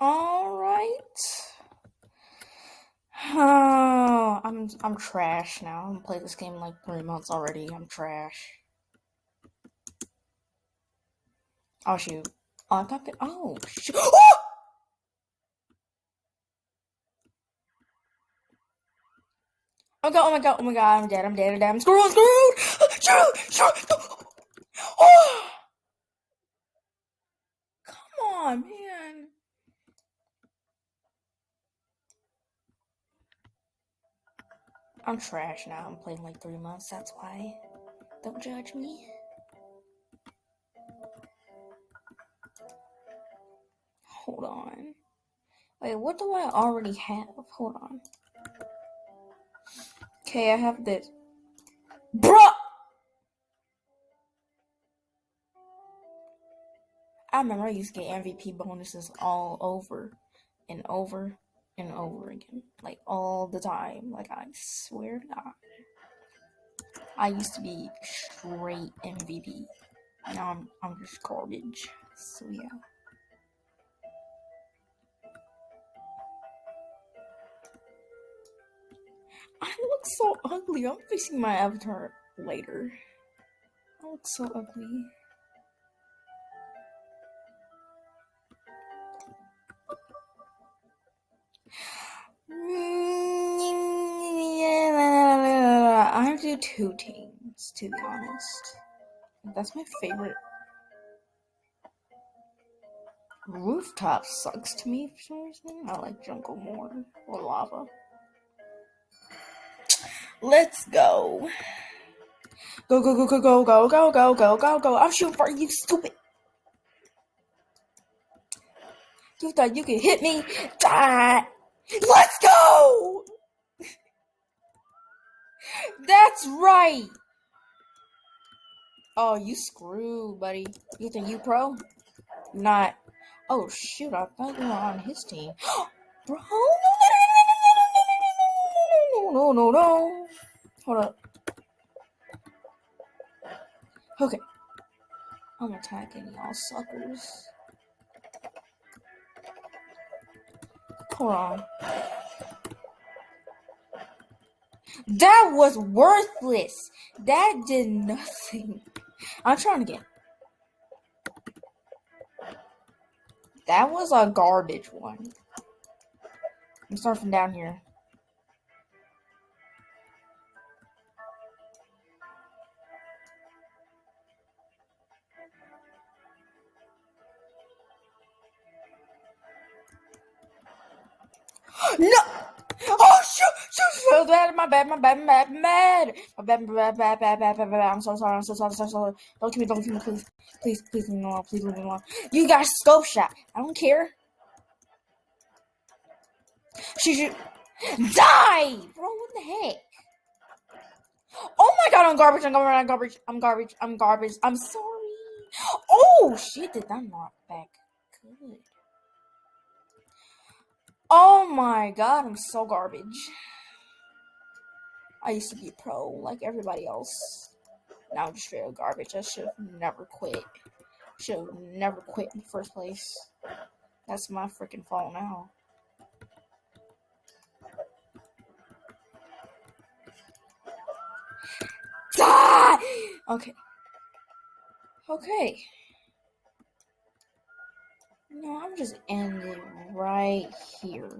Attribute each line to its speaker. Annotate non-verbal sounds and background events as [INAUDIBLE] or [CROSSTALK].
Speaker 1: All right. Oh, I'm I'm trash now. I've played this game like three months already. I'm trash. Oh shoot. Oh, I thought that. Oh shoot. [GASPS] Oh! Oh my god! Oh my god! Oh my god! I'm dead! I'm dead! I'm dead! I'm screwed! I'm screwed! [GASPS] Shoot! Shoot! [GASPS] Oh! Come on, man. I'm trash now. I'm playing like three months. That's why. Don't judge me. Hold on. Wait, what do I already have? Hold on. Okay, I have this. Bruh! I remember I used to get MVP bonuses all over and over and over again. Like all the time. Like I swear to God. I used to be straight MVP. Now I'm I'm just garbage. So yeah. I look so ugly. I'm fixing my avatar later. I look so ugly. I do two teams, to be honest. That's my favorite. Rooftop sucks to me for some reason. I like jungle more or lava. Let's go. Go, go, go, go, go, go, go, go, go, go, go. I'm shooting for you, stupid. You thought you could hit me? Die. Let's go! That's right. Oh, you screw, buddy. You think you pro? Not. Oh, shoot. I thought you were on his team. Bro, No, no, no, no, no, no, no. Hold up. Okay. I'm attacking y'all suckers. Hold on. That was worthless. That did nothing. I'm trying again. That was a garbage one. I'm starting from down here. [GASPS] No! Oh shoot! Shoot! shoot. My bad, my bad, my bad, my bad. My bad, my bad, bad, bad, bad, bad. I'm so sorry, I'm so sorry, so sorry. Don't kill me, don't kill me, please. Please, please leave me alone, please leave me alone. You got scope shot. I don't care. Shoot, shoot. Die! Bro, what the heck? Oh my god, I'm garbage, I'm garbage, I'm garbage, I'm garbage, I'm garbage. I'm sorry. Oh shit, did that knock back? Good. Oh my god, I'm so garbage. I used to be pro like everybody else. Now I'm just straight garbage. I should have never quit. Should have never quit in the first place. That's my freaking fault now. Die! Okay. Okay. No, I'm just ending right here.